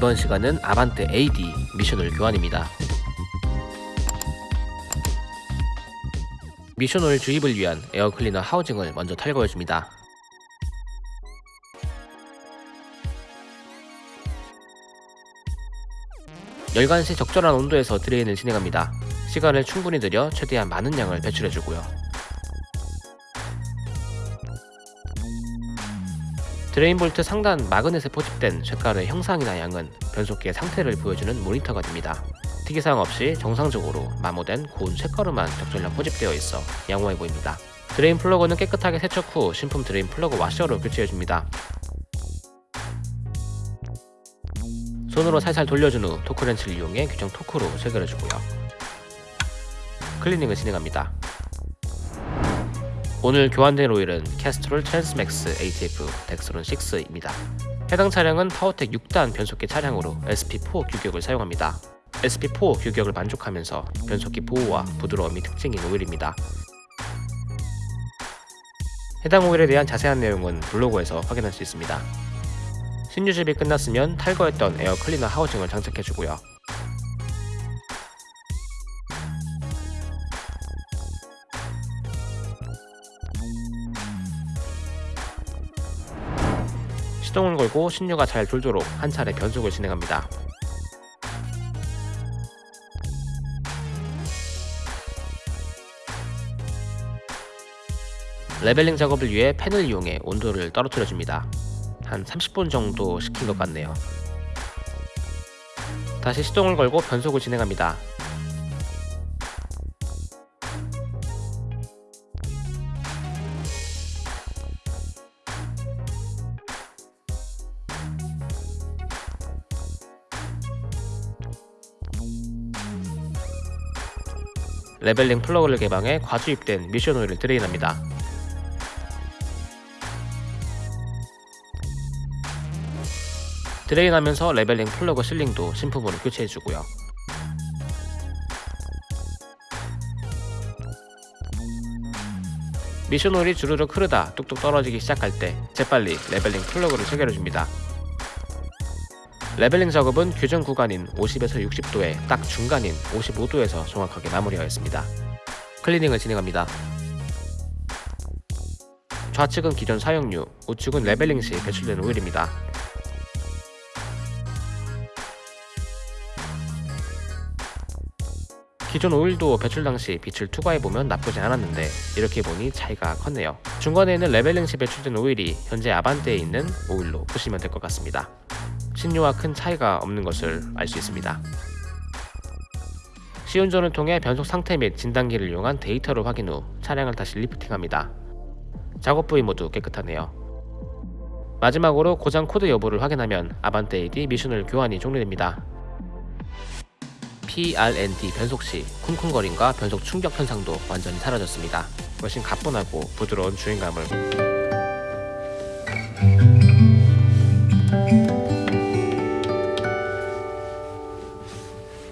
이번 시간은 아반떼 AD 미션 오일 교환입니다. 미션 오일 주입을 위한 air cleaner housing을 먼저 탈거해줍니다. 열간 시 적절한 온도에서 drain을 진행합니다. 시간을 충분히 들여 최대한 많은 양을 배출해주고요. drain 볼트 상단 magnet에 포집된 쇳가루의 형상이나 양은 변속기의 상태를 보여주는 모니터가 됩니다. 특이사항 없이 정상적으로 마모된 고운 쇳가루만 적절량 포집되어 있어 양호해 보입니다. drain 플러그는 깨끗하게 세척 후 신품 drain 플러그 와셔로 교체해줍니다. 손으로 살살 돌려준 후 토크렌치를 이용해 규정 토크로 체결해주고요. 클리닝을 진행합니다. 오늘 교환된 오일은 Castrol Transmax ATF Dexron 6입니다. 해당 차량은 파워텍 6단 변속기 차량으로 SP4 규격을 사용합니다. SP4 규격을 만족하면서 변속기 보호와 부드러움이 특징인 오일입니다. 해당 오일에 대한 자세한 내용은 블로그에서 확인할 수 있습니다. 신유 주입이 끝났으면 탈거했던 air cleaner housing을 장착해주고요. 시동을 걸고 신유가 잘 돌도록 한 차례 변속을 진행합니다. 레벨링 작업을 위해 팬을 이용해 온도를 떨어뜨려 줍니다. 한 30분 정도 식힌 것 같네요. 다시 시동을 걸고 변속을 진행합니다. leveling 플러그를 개방해 과주입된 미션 오일을 drain합니다. drain하면서 leveling 플러그 sealing도 신품으로 교체해주고요. 미션 오일이 주르륵 흐르다 뚝뚝 떨어지기 시작할 때 재빨리 leveling 플러그를 체결해줍니다. leveling 작업은 규정 구간인 50에서 60도에 딱 중간인 55도에서 정확하게 마무리하였습니다. 클리닝을 진행합니다. 좌측은 기존 사용유, 우측은 leveling 시 배출된 오일입니다. 기존 오일도 배출 당시 빛을 투과해보면 나쁘지 않았는데 이렇게 보니 차이가 컸네요. 중간에 있는 leveling 시 배출된 오일이 현재 아반떼에 있는 오일로 보시면 될 것 같습니다. 신유와 큰 차이가 없는 것을 알 수 있습니다. 시운전을 통해 변속 상태 및 진단기를 이용한 데이터를 확인 후 차량을 다시 lifting합니다. 작업 부위 모두 깨끗하네요. 마지막으로 고장 코드 여부를 확인하면 아반떼 AD 미션 오일 교환이 종료됩니다. PRND 변속 시 쿵쿵거림과 변속 충격 현상도 완전히 사라졌습니다. 훨씬 가뿐하고 부드러운 주행감을